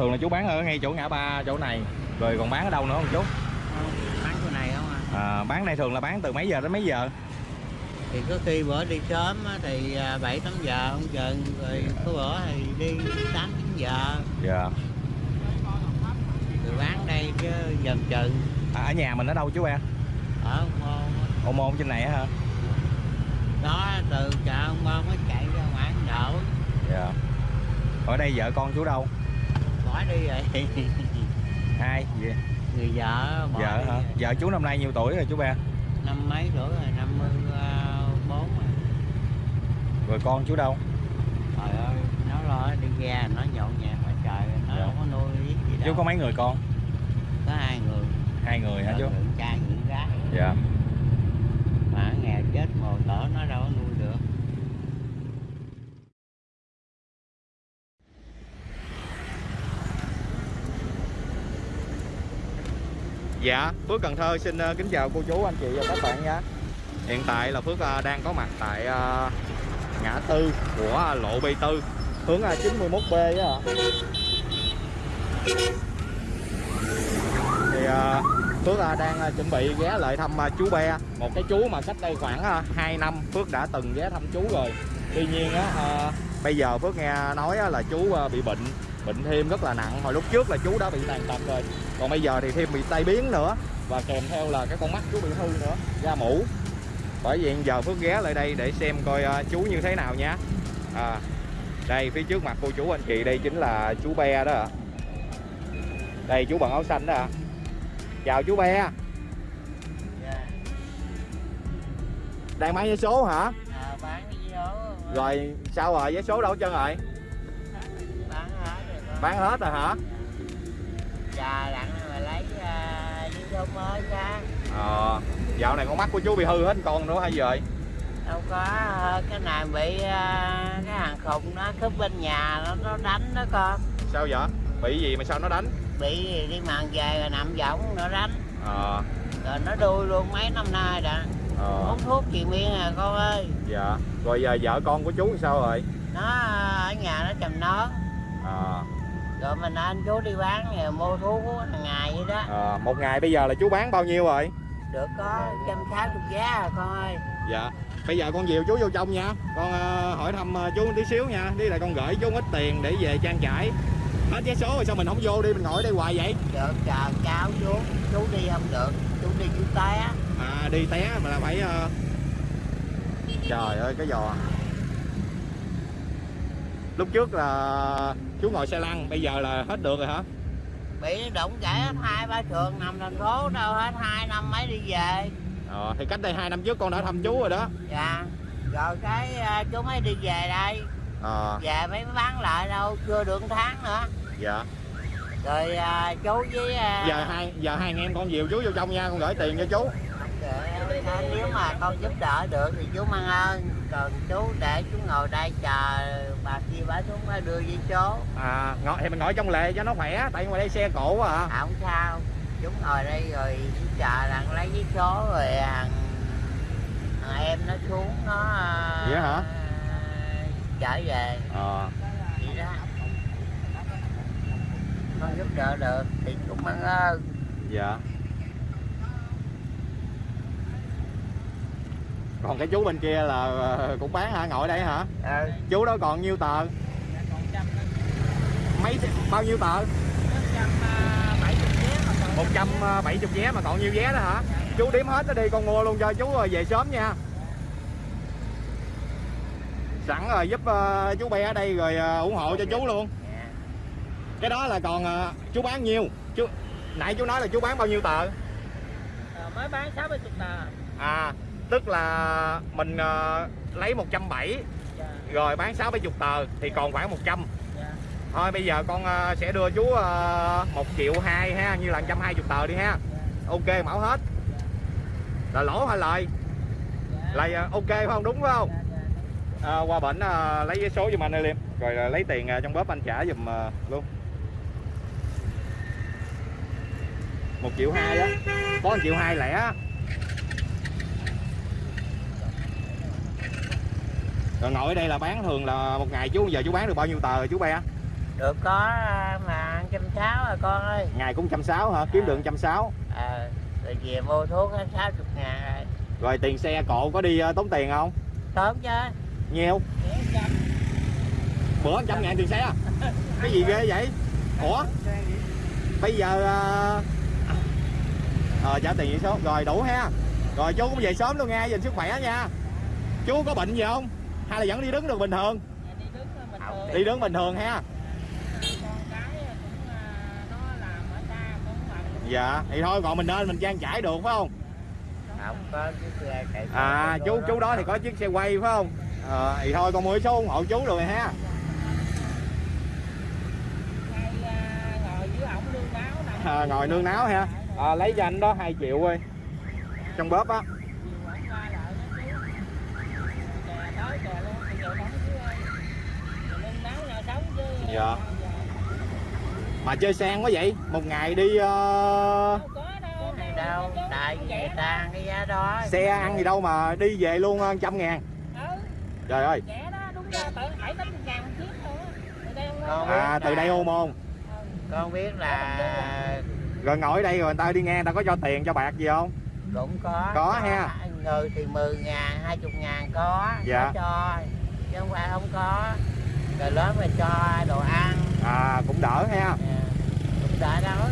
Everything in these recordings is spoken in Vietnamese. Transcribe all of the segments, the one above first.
thường là chú bán ở ngay chỗ ngã ba chỗ này. Rồi còn bán ở đâu nữa không chú? Bán chỗ này không à à, bán này thường là bán từ mấy giờ đến mấy giờ? Thì có khi bữa đi sớm thì à, bảy tám giờ không chừng rồi có bữa thì đi tám chín giờ. Dạ. Rồi bán đây chứ dần chừng. À, ở nhà mình ở đâu chú em ở ông môn ô môn trên này hả? Đó từ chợ ông môn mới chạy ra ngoài Ấn độ. Dạ. Ở đây vợ con chú đâu bỏ đi rồi hai gì người vợ bỏ vợ hả? vợ chú năm nay nhiêu tuổi rồi chú ba? Năm mấy tuổi rồi? Năm mươi bốn rồi. Rồi con chú đâu? Trời ơi nó lo đi ra nó nhộn nhịp mà trời nó Dạ. không có nuôi gì đâu. chú có mấy người con? Có hai người. Hai người hả chú? trai người gái. Dạ mà nghèo chết mồ tở nó đâu có nuôi được Dạ, Phước Cần Thơ xin ờ, kính chào cô chú, anh chị và các bạn nha. Hiện tại là Phước ờ, đang có mặt tại ờ, ngã tư của lộ B4 Hướng 91B á Thì Phước đang chuẩn bị ghé lại thăm chú Be. Một cái chú mà cách đây khoảng 2 năm Phước đã từng ghé thăm chú rồi. Tuy nhiên á, bây giờ Phước nghe nói là chú bị bệnh Bệnh thêm rất là nặng. Hồi lúc trước là chú đã bị tàn tật rồi còn bây giờ thì thêm bị tai biến nữa. Và kèm theo là cái con mắt chú bị hư nữa da mũ. Bởi vậy giờ Phước ghé lại đây để xem coi ờ, chú như thế nào nhé à, đây phía trước mặt cô chú anh chị đây chính là chú Be đó ạ. Đây chú bằng áo xanh đó ạ. Chào chú Be. Dạ. đang bán vé số hả? À, bán số. Rồi sao rồi? Vé số đâu hết trơn rồi? Bán hết rồi con bán hết rồi hả trà đặng mà lấy uh, số mới ra ờ dạo này con mắt của chú bị hư hết con nữa hay rồi đâu có ờ, cái này bị ờ, cái hàng khùng nó cướp bên nhà nó nó đánh đó con. Sao vậy? Bị gì mà sao nó đánh? Bị đi màn về rồi nằm võng nó đánh. Ờ. Rồi nó đuôi luôn mấy năm nay đã. Ờ. Uống thuốc chị miên à con ơi. Dạ. Rồi giờ vợ con của chú sao rồi? Nó ở nhà nó chầm nón. À, rồi mình anh chú đi bán rồi mua thuốc hàng ngày vậy đó. À, một ngày bây giờ là chú bán bao nhiêu rồi? Được có trăm sáu chục giá à con ơi. Dạ. Bây giờ con dìu chú vô trong nha. Con ờ, hỏi thăm ờ, chú một tí xíu nha. Đi lại con gửi chú ít tiền để về trang trải. Hết vé số rồi sao mình không vô đi mình ngồi ở đây hoài vậy? Được chờ cháu chú. Chú đi không được. Chú đi chú té. À đi té mà là phải ờ, trời ơi cái giò. Lúc trước là chú ngồi xe lăn bây giờ là hết được rồi hả? Bị đụng gãy hết hai ba trường nằm thành phố đâu hết hai năm mấy đi về. Ờ, thì cách đây hai năm trước con đã thăm chú rồi đó. Dạ. Rồi cái ờ, chú mới đi về đây. Ờ. Về mới bán lại đâu chưa được tháng nữa. Dạ. Rồi ờ, chú với ờ, giờ hai giờ hai anh em con dìu chú vô trong nha con gửi tiền cho chú Để- nếu mà con giúp đỡ được thì chú mang ơn. Còn chú để chú ngồi đây chờ bà kia bà xuống bà đưa với số à ngồi thì mình ngồi trong lề cho nó khỏe tại ngoài đây xe cổ quá à. À, không sao. Chú ngồi đây rồi chờ rằng lấy với số rồi thằng thằng em nó xuống nó ờ, Vậy hả? trở về. Ờ. Vậy đó. Con giúp đỡ được thì chú mang ơn. Dạ còn cái chú bên kia là ờ, cũng bán hả ngồi đây hả? Ừ. chú đó còn nhiêu tờ? Mấy bao nhiêu tờ? 170 vé mà còn nhiêu vé đó hả? Chú đếm hết nó đi con mua luôn cho chú rồi về sớm nha. Sẵn rồi giúp ờ, chú bé ở đây rồi ờ, ủng hộ cho chú luôn. Cái đó là còn ờ, chú bán nhiêu? Chú nãy chú nói là chú bán bao nhiêu tờ? Mới bán 60 tờ. À tức là mình ờ, lấy 170 dạ, rồi bán 6 70 tờ thì còn khoảng 100 dạ. thôi bây giờ con ờ, sẽ đưa chú uh, 1 triệu 2 ha như là 120 tờ đi ha. Ok mẫu hết. Là lỗ hay lời? Lời ờ, ok phải không? Đúng phải không? À, qua bển ờ, lấy vé số giùm anh Liêm rồi ờ, lấy tiền ờ, trong bóp anh trả giùm ờ, luôn. một triệu hai đó có 1 triệu hai lẻ rồi ngồi ở đây là bán thường là một ngày chú giờ chú bán được bao nhiêu tờ rồi chú be được có à, mà trăm sáu à con ơi. Ngày cũng trăm sáu hả? Kiếm được trăm sáu. À, rồi về mua thuốc sáu chục ngàn rồi. Rồi tiền xe cộ có đi ờ, tốn tiền không? Tốt chứ. Nhiều bữa trăm ngàn tiền xe à? cái gì ghê vậy? Ủa? Bây giờ ờ ờ, trả tiền vậy số. Rồi đủ ha. Rồi chú cũng về sớm luôn nha dành sức khỏe nha. Chú có bệnh gì không hay là vẫn đi đứng được bình thường? Đi đứng bình thường ha. Dạ thì thôi còn mình nên mình trang trải được phải không? Không có cái xe chạy à chú chú đó thì có chiếc xe quay phải không? Ờ thì thôi con mua số ủng hộ chú rồi ha. À, ngồi nương náo ha. À, lấy cho anh đó 2 triệu ơi trong bóp á Dạ. mà chơi sang quá vậy? Một ngày đi ờ, đâu tại vì người ta cái giá đó. xe ăn gì đâu mà đi về luôn ờ, trăm ngàn. Trời ơi. Con à từ đây ô môn con biết là rồi ngồi ở đây rồi người ta đi ngang ta có cho tiền cho bạc gì không? Cũng có. Có ha. người thì 10 ngàn 20 ngàn có. Dạ. có cho chứ không phải không có rồi lớn mà cho đồ ăn. À cũng đỡ ha. À, cũng đã nói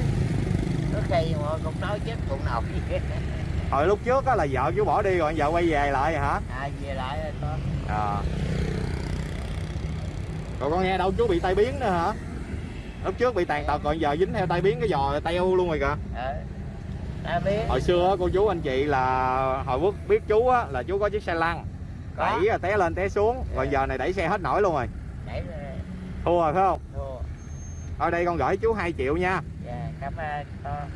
có khi mà cũng nói chết bụng nổi. Hồi lúc trước á là vợ chú bỏ đi rồi vợ quay về lại rồi hả? À về lại rồi con. À. rồi con nghe đâu chú bị tai biến nữa hả? Lúc trước bị tàn tật rồi giờ dính theo tai biến cái giò teo luôn rồi kìa. Biết hồi xưa cô chú anh chị là hồi bước biết chú á là chú có chiếc xe lăn. Đẩy à, té lên té xuống. Rồi Dạ. giờ này đẩy xe hết nổi luôn rồi đẩy rồi thua rồi phải không? Thua ở đây con gửi chú 2 triệu nha. Dạ cảm ơn con.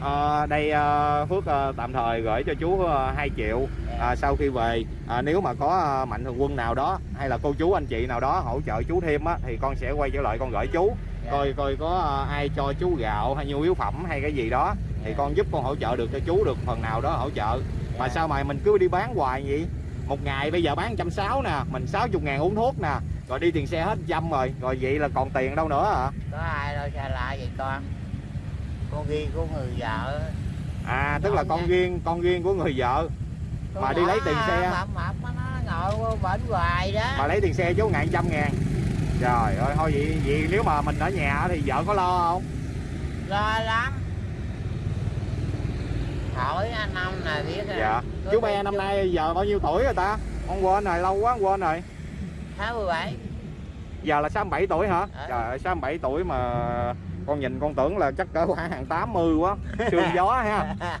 Ờ, đây ờ, Phước ờ, tạm thời gửi cho chú uh, 2 triệu à, sau khi về. À, nếu mà có ờ, mạnh thường quân nào đó hay là cô chú anh chị nào đó hỗ trợ chú thêm á thì con sẽ quay trở lại con gửi chú. Dạ. coi coi có ờ, ai cho chú gạo hay nhu yếu phẩm hay cái gì đó thì Dạ. con giúp con hỗ trợ được cho chú được phần nào đó hỗ trợ. Mà Dạ. sao mà mình cứ đi bán hoài vậy một ngày bây giờ bán trăm sáu nè mình 60 ngàn uống thuốc nè rồi đi tiền xe hết trăm rồi rồi vậy là còn tiền đâu nữa hả? Có ai đâu xa lạ vậy con. Con ghi của người vợ. À tức là con riêng con riêng của người vợ. Mà đi lấy tiền xe. mập mập nó ngồi qua bển hoài đó. Mà lấy tiền xe chú ngàn trăm ngàn. Trời ơi thôi vậy vậy nếu mà mình ở nhà thì vợ có lo không? Lo lắm. Hỏi anh ông này biết rồi dạ. Có chú be năm nay giờ bao nhiêu tuổi rồi ta? Con quên rồi lâu quá con quên rồi. 67 giờ là 67 tuổi hả? Ờ. trời ơi 67 tuổi mà con nhìn con tưởng là chắc cỡ khoảng hàng 80 quá sương gió ha.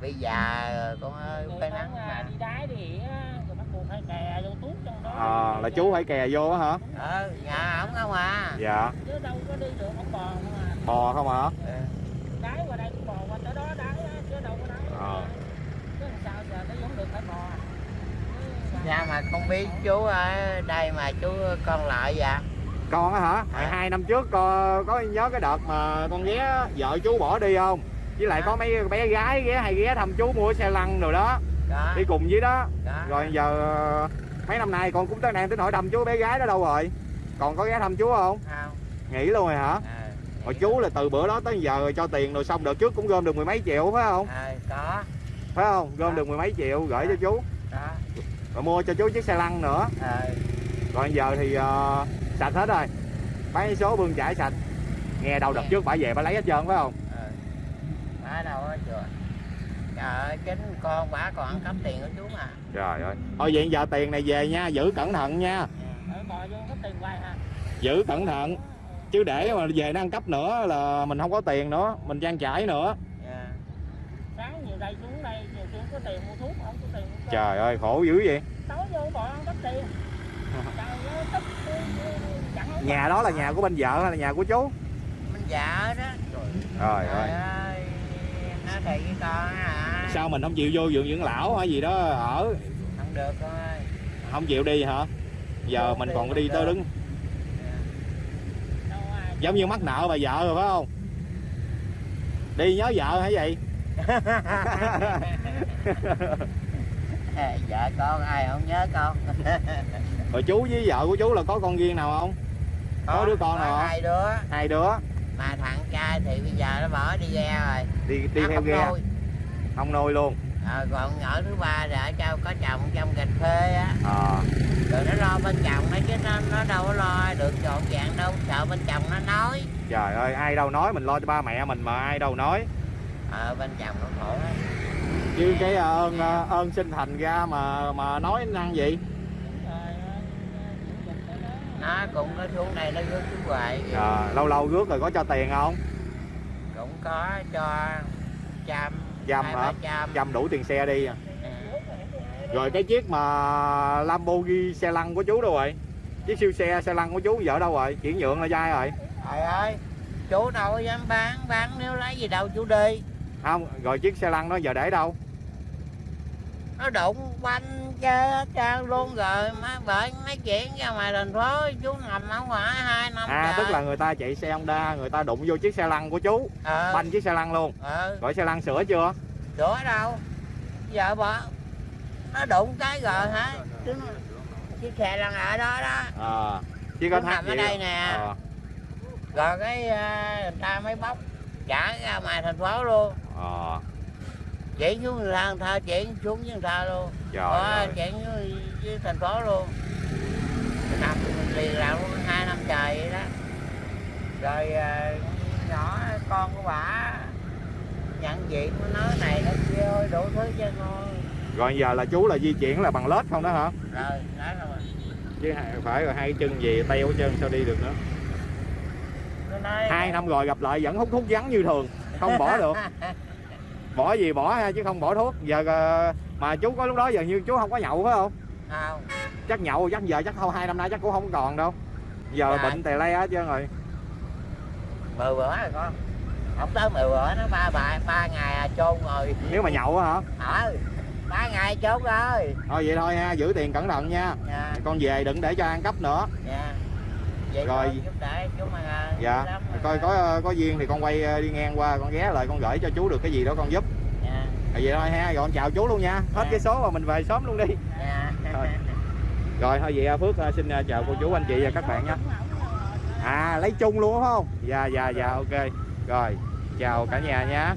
Bây giờ rồi con ơi phải nắng mà. đi đái thì á, rồi bắt buộc phải kè vô tuốt trong đó. À, là chú phải kè vô á hả? Ờ nhà ổng không à. Dạ. Chứ đâu có đi được không bò mà bò không hả? Ừ. đái qua đây cũng bò qua tới đó đái á, chứ đâu có đái Ờ. chứ làm sao giờ nó vẫn được phải bò Chứ mà- Dạ mà con biết chú ở đây mà chú con lợi vậy con á hả? À. hai năm trước có, có nhớ cái đợt mà con ghé vợ chú bỏ đi không? Với lại À. có mấy bé gái ghé hay ghé thăm chú mua xe lăn rồi đó. Đó, đi cùng với đó. Đó. rồi giờ mấy năm nay con cũng đang tính hỏi thăm chú bé gái đó đâu rồi. Còn có ghé thăm chú không? Không. Nghỉ luôn rồi hả? Ờ hồi chú là từ bữa đó tới giờ rồi cho tiền rồi xong đợt trước cũng gom được mười mấy triệu phải không? Ờ có. Phải không? Gom Đó. được mười mấy triệu gửi cho chú. Đó rồi mua cho chú chiếc xe lăn nữa. Ờ rồi giờ thì ờ, sạch hết rồi. Bán số bươn chải sạch. Nghe đâu đợt Nghe. trước bà về bà lấy hết trơn phải không? Ở đâu hết chưa trời ơi chính con bả còn ăn cắp tiền của chú mà. Trời ơi. Thôi vậy giờ tiền này về nha giữ cẩn thận nha. Quay ha giữ cẩn thận. Chứ để mà về nó ăn cắp nữa là mình không có tiền nữa mình trang trải nữa. Dạ. sáng nhiều đây xuống đây nhiều xuống có tiền mua thuốc trời ơi khổ dữ vậy. Tối vô bò ăn cắp tiền trời ơi tức chẳng không nhà đó là nhà của bên vợ hay là nhà của chú? Mình vợ đó. Trời ơi. con sao mình không chịu vô vườn dưỡng lão hay gì đó ở? Không được con ơi không chịu đi hả? Giờ mình còn đi tới đứng. Giống như mắc nợ bà vợ rồi phải không? Đi nhớ vợ hả vậy vợ con ai không nhớ con? Rồi chú với vợ của chú là có con riêng nào không? Có đứa con có nào không? hai đứa. Hai đứa? Mà thằng trai thì bây giờ nó bỏ đi ghe rồi. Đi đi Nó theo ghe nuôi. không nuôi luôn. Ờ, còn nhỏ thứ ba thì ở châu có chồng trong cà phê á. Ờ. Rồi nó lo bên chồng nó chứ nó, nó đâu có lo được trọn vẹn đâu. Sợ bên chồng nó nói. Trời ơi ai đâu nói mình lo cho ba mẹ mình mà ai đâu nói. Ờ bên chồng nó khổ lắm chứ cái ờ, ơn ờ, ơn sinh thành ra mà mà nói năng gì nó cũng có xuống đây nó rước chú hoài à, lâu lâu rước rồi có cho tiền không? Cũng có cho trăm Trăm hả? trăm đủ tiền xe đi à. Ừ. rồi cái chiếc mà Lamborghini xe lăn của chú đâu rồi? Chiếc siêu xe xe lăn của chú giờ đâu rồi? Chuyển nhượng là dai rồi. Trời ơi chú đâu có dám bán bán nếu lấy gì đâu chú đi. Không rồi chiếc xe lăn đó giờ để đâu nó đụng quanh chơi hết trơn luôn rồi má bởi nói chuyện ra ngoài thành phố chú nằm ở ngoài hai năm à trời. tức là người ta chạy xe Honda người ta đụng vô chiếc xe lăn của chú ờ banh chiếc xe lăn luôn. Ờ rồi xe lăn sửa chưa? Sửa đâu. Giờ bỏ nó đụng cái rồi hả? Chú chiếc xe lăn ở đó đó. À Chú thắt nằm ở đây nè. Ờ, rồi cái ờ, người ta mới bóc trả ra ngoài thành phố luôn. Ờ, chuyển xuống người ta chuyển xuống với người ta luôn. Trời ơi. chuyển với, với thành phố luôn. Mình nằm mình liền làm luôn hai năm trời vậy đó. Rồi ờ, nhỏ con của bà nhận diện nó này nó kia ơi đủ thứ cho con rồi giờ là chú là di chuyển là bằng lết không đó hả? Rồi đó rồi. Chứ phải rồi hai chân gì teo trơn sao đi được nữa? Hai năm rồi gặp lại vẫn hút thuốc vắng như thường không bỏ được bỏ gì bỏ ha chứ không bỏ thuốc. Giờ ờ, mà chú có lúc đó giờ như chú không có nhậu phải không? Không. Chắc nhậu chắc giờ chắc không hai năm nay chắc cũng không còn đâu. Giờ Dạ. bệnh tè le hết trơn rồi. Mười bữa rồi con. Không tới mười bữa nó ba ba ba ngày à chôn rồi. Nếu mà nhậu hả? Ờ ba ngày chôn rồi. Thôi vậy thôi ha giữ tiền cẩn thận nha. Dạ. Con về đừng để cho ăn cắp nữa. Dạ vậy Rồi. rồi à, dạ. coi có có duyên thì con quay ờ, đi ngang qua con ghé lại con gửi cho chú được cái gì đó con giúp. Dạ. Rồi vậy thôi ha rồi con chào chú luôn nha. Hết Dạ. cái số mà mình về sớm luôn đi. Dạ. Thôi. rồi thôi vậy Phước ờ, xin ờ, chào cô chú anh chị và các bạn nha. À lấy chung luôn phải không? Dạ dạ dạ ok. Rồi chào cả nhà nha